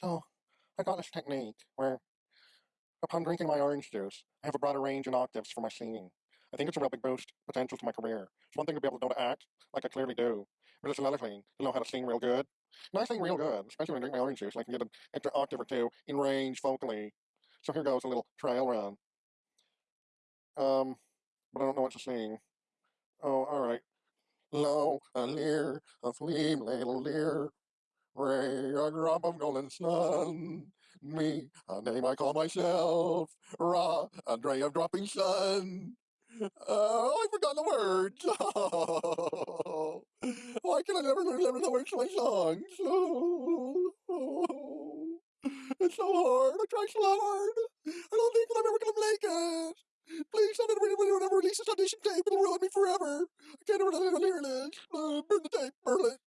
So, I got this technique where, upon drinking my orange juice, I have a broader range in octaves for my singing. I think it's a real big boost potential to my career. It's one thing to be able to know to act, like I clearly do, but it's another thing to know how to sing real good. And I sing real good, especially when I drink my orange juice, I can get an extra octave or two in range vocally. So here goes a little trial run. Um, but I don't know what to sing. Oh, all right. Lo, a leer, a flame, little leer, ray, a drop of golden sun. Me, a name I call myself, Ra, a ray of dropping sun. Oh, I forgot the words. Why can I never remember the words to my songs? It's so hard. I try so hard. I don't think I'm ever gonna make it. Please, don't ever, ever release this audition tape. It'll ruin me forever. I can't ever hear this. Uh, burn the tape. Burn it.